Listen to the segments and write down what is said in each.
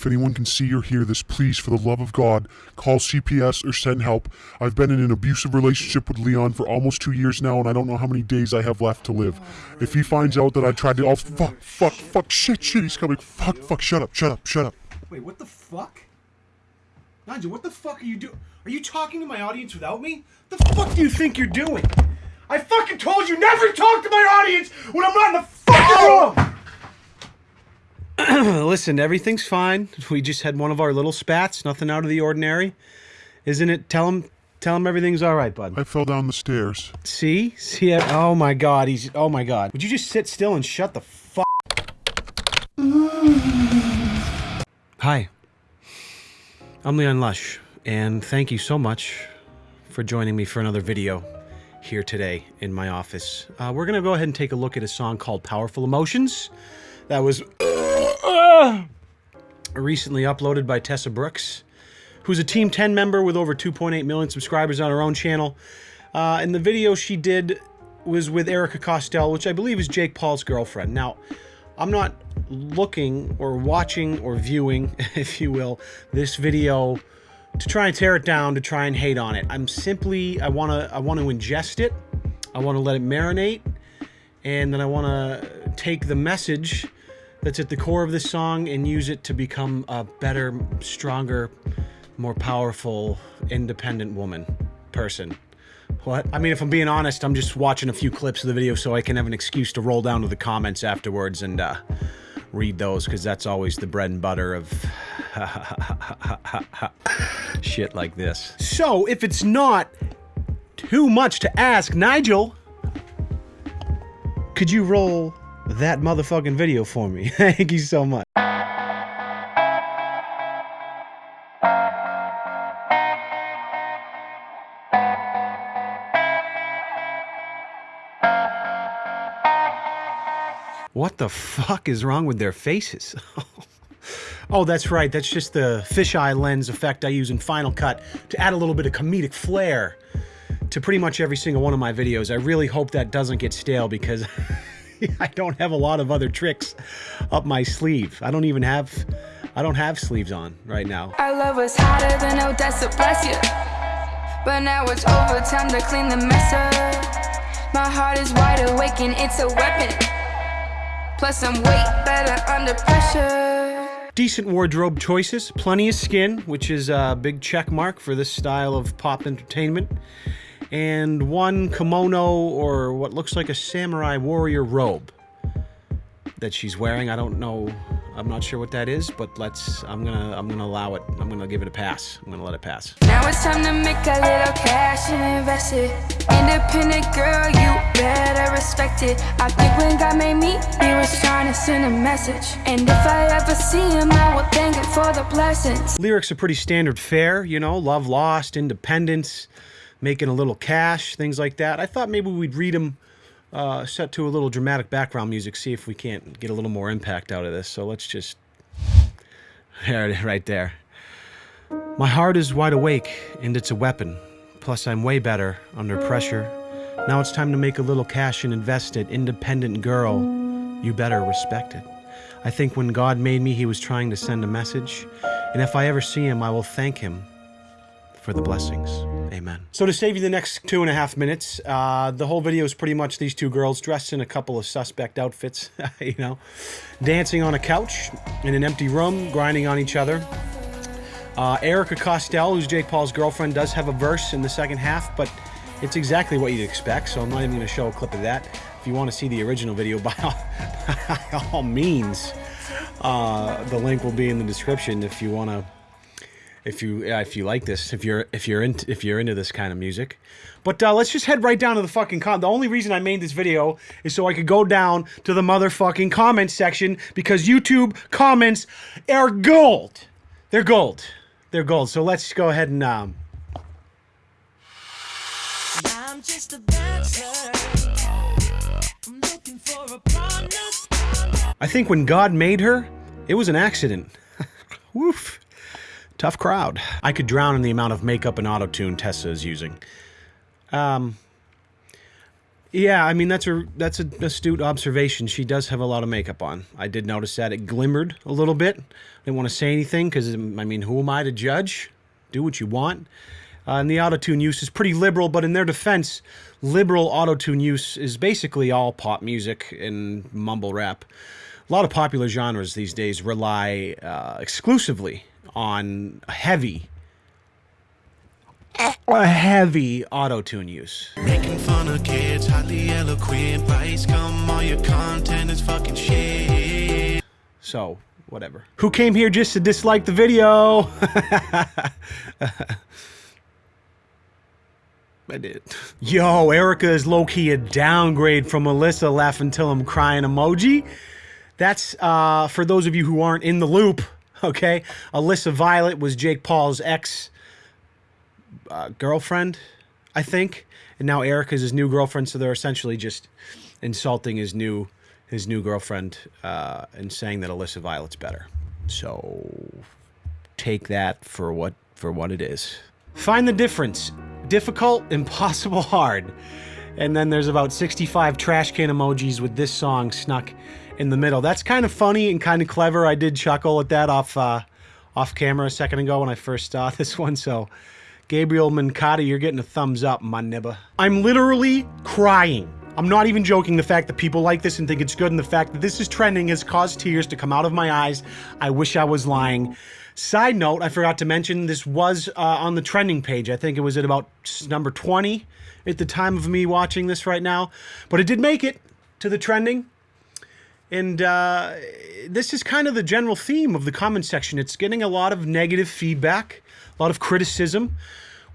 If anyone can see or hear this, please, for the love of God, call CPS or send help. I've been in an abusive relationship with Leon for almost two years now, and I don't know how many days I have left to live. If he finds out that I tried to, oh fuck, fuck, fuck, shit, shit, he's coming. Fuck, fuck, shut up, shut up, shut up. Wait, what the fuck? Nigel, what the fuck are you doing? Are you talking to my audience without me? The fuck do you think you're doing? I fucking told you never talk to my audience when I'm not in the fucking oh! room! Listen, everything's fine. We just had one of our little spats, nothing out of the ordinary. Isn't it? Tell him tell him everything's all right, bud. I fell down the stairs. See? See? Oh my god, he's oh my god. Would you just sit still and shut the fuck Hi. I'm Leon Lush, and thank you so much for joining me for another video here today in my office. Uh, we're gonna go ahead and take a look at a song called Powerful Emotions that was recently uploaded by Tessa Brooks, who's a Team 10 member with over 2.8 million subscribers on her own channel. Uh, and the video she did was with Erica Costell, which I believe is Jake Paul's girlfriend. Now, I'm not looking or watching or viewing, if you will, this video to try and tear it down, to try and hate on it. I'm simply, I want to, I want to ingest it. I want to let it marinate. And then I want to take the message that's at the core of this song and use it to become a better, stronger, more powerful, independent woman, person. What? I mean, if I'm being honest, I'm just watching a few clips of the video so I can have an excuse to roll down to the comments afterwards and uh, read those because that's always the bread and butter of shit like this. So, if it's not too much to ask, Nigel, could you roll that motherfucking video for me? Thank you so much. What the fuck is wrong with their faces? oh, that's right. That's just the fisheye lens effect I use in Final Cut to add a little bit of comedic flair to pretty much every single one of my videos. I really hope that doesn't get stale because I don't have a lot of other tricks up my sleeve. I don't even have I don't have sleeves on right now. Our love was hotter than Odessa, bless you. But now it's over, time to clean the mess up. My heart is wide awake and it's a weapon. Plus I'm way better under pressure. Decent wardrobe choices, plenty of skin, which is a big check mark for this style of pop entertainment, and one kimono or what looks like a samurai warrior robe that she's wearing. I don't know I'm not sure what that is, but let's, I'm gonna, I'm gonna allow it. I'm gonna give it a pass. I'm gonna let it pass. Now it's time to make a little cash and invest it. Independent girl, you better respect it. I think when God made me, he was trying to send a message. And if I ever see him, I will thank him for the blessings. Lyrics are pretty standard fare, you know, love lost, independence, making a little cash, things like that. I thought maybe we'd read them uh, set to a little dramatic background music, see if we can't get a little more impact out of this. So let's just... There, right there. My heart is wide awake, and it's a weapon. Plus, I'm way better under pressure. Now it's time to make a little cash and invest it. Independent girl, you better respect it. I think when God made me, he was trying to send a message. And if I ever see him, I will thank him for the blessings. Amen. So to save you the next two and a half minutes, uh, the whole video is pretty much these two girls dressed in a couple of suspect outfits, you know, dancing on a couch in an empty room, grinding on each other. Uh, Erica Costell, who's Jake Paul's girlfriend, does have a verse in the second half, but it's exactly what you'd expect, so I'm not even going to show a clip of that. If you want to see the original video, by all, by all means, uh, the link will be in the description if you want to if you if you like this, if you're if you're into if you're into this kind of music. But uh, let's just head right down to the fucking con. The only reason I made this video is so I could go down to the motherfucking comment section because YouTube comments are gold. They're gold. They're gold. So let's go ahead and um. I think when God made her, it was an accident. Woof. Tough crowd. I could drown in the amount of makeup and auto-tune Tessa is using. Um, Yeah, I mean that's a that's an astute observation. She does have a lot of makeup on. I did notice that it glimmered a little bit. I didn't want to say anything because I mean, who am I to judge? Do what you want. Uh, and the autotune use is pretty liberal, but in their defense, liberal autotune use is basically all pop music and mumble rap. A lot of popular genres these days rely uh, exclusively on heavy a heavy auto tune use. Making fun of kids, highly eloquent, price come, all your content is fucking shit. So, whatever. Who came here just to dislike the video? I did. Yo, Erica is low-key a downgrade from Alyssa laughing till I'm crying emoji. That's uh, for those of you who aren't in the loop, okay? Alyssa Violet was Jake Paul's ex uh, girlfriend, I think, and now Erica's his new girlfriend. So they're essentially just insulting his new his new girlfriend uh, and saying that Alyssa Violet's better. So take that for what for what it is. Find the difference. Difficult, impossible, hard. And then there's about 65 trash can emojis with this song snuck in the middle. That's kind of funny and kind of clever. I did chuckle at that off uh, off camera a second ago when I first saw this one. So Gabriel Mancati, you're getting a thumbs up, my nibba. I'm literally crying. I'm not even joking the fact that people like this and think it's good and the fact that this is trending has caused tears to come out of my eyes. I wish I was lying. Side note, I forgot to mention this was uh, on the trending page. I think it was at about number 20 at the time of me watching this right now. But it did make it to the trending. And uh, this is kind of the general theme of the comment section. It's getting a lot of negative feedback, a lot of criticism,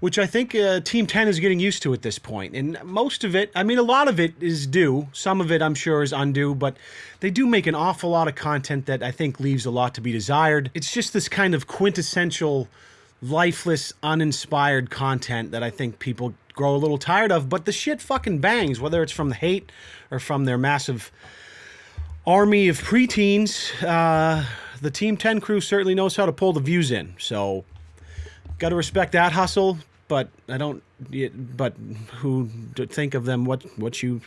which I think uh, Team 10 is getting used to at this point. And most of it, I mean, a lot of it is due. Some of it, I'm sure, is undue, but they do make an awful lot of content that I think leaves a lot to be desired. It's just this kind of quintessential, lifeless, uninspired content that I think people grow a little tired of, but the shit fucking bangs, whether it's from the hate or from their massive army of preteens. Uh, the Team 10 crew certainly knows how to pull the views in. So, got to respect that hustle. But I don't. But who think of them? What what you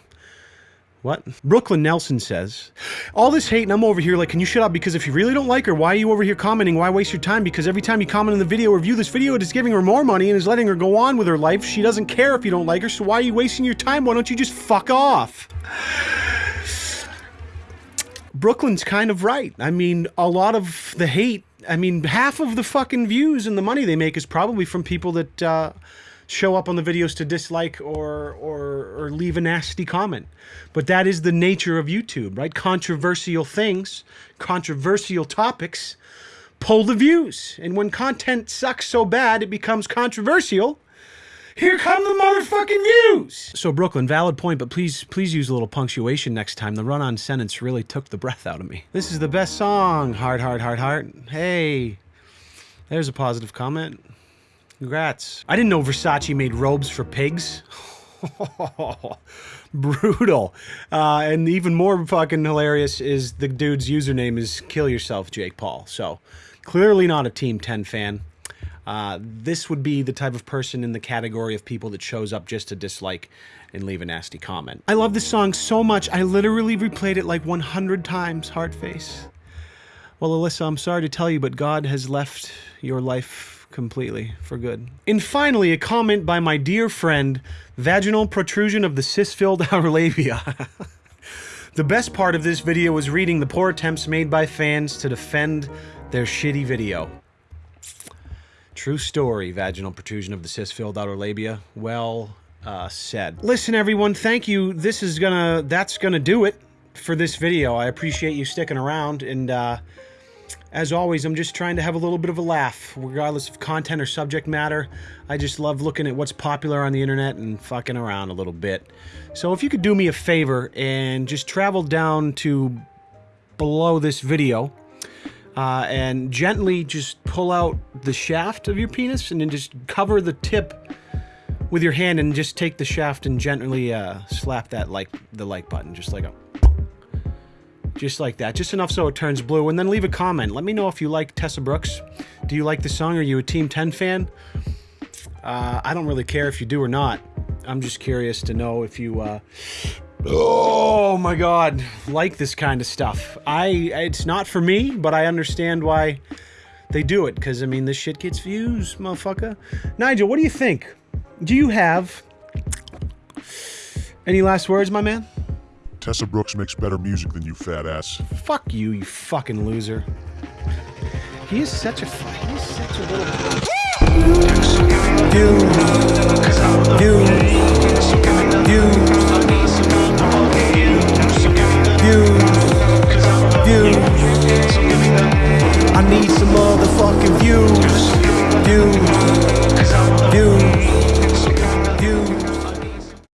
what? Brooklyn Nelson says, All this hate and I'm over here like, can you shut up? Because if you really don't like her, why are you over here commenting? Why waste your time? Because every time you comment on the video or view this video, it is giving her more money and is letting her go on with her life. She doesn't care if you don't like her, so why are you wasting your time? Why don't you just fuck off? Brooklyn's kind of right. I mean, a lot of the hate, I mean, half of the fucking views and the money they make is probably from people that uh, show up on the videos to dislike or, or, or leave a nasty comment. But that is the nature of YouTube, right? Controversial things, controversial topics pull the views. And when content sucks so bad it becomes controversial, here come the motherfucking views. So Brooklyn, valid point, but please, please use a little punctuation next time. The run-on sentence really took the breath out of me. This is the best song. Heart, heart, heart, heart. Hey, there's a positive comment. Congrats. I didn't know Versace made robes for pigs. Brutal. Uh, and even more fucking hilarious is the dude's username is kill yourself, Jake Paul. So clearly not a Team 10 fan. Uh, this would be the type of person in the category of people that shows up just to dislike and leave a nasty comment. I love this song so much, I literally replayed it like 100 times, heart face. Well, Alyssa, I'm sorry to tell you, but God has left your life completely for good. And finally, a comment by my dear friend, vaginal protrusion of the cis-filled outer labia. the best part of this video was reading the poor attempts made by fans to defend their shitty video. True story, vaginal protrusion of the cis-filled outer labia. Well uh, said. Listen, everyone, thank you. This is gonna, that's gonna do it for this video. I appreciate you sticking around, and uh, as always, I'm just trying to have a little bit of a laugh, regardless of content or subject matter. I just love looking at what's popular on the internet and fucking around a little bit. So if you could do me a favor and just travel down to below this video, uh, and gently just pull out the shaft of your penis and then just cover the tip with your hand and just take the shaft and gently uh, slap that like the like button just like a just like that just enough so it turns blue and then leave a comment let me know if you like Tessa Brooks do you like the song are you a team 10 fan uh, I don't really care if you do or not I'm just curious to know if you. Uh, oh my God, like this kind of stuff. I it's not for me, but I understand why they do it because I mean this shit gets views, motherfucker. Nigel, what do you think? Do you have any last words, my man? Tessa Brooks makes better music than you, fat ass. Fuck you, you fucking loser. He is such a he is such a little.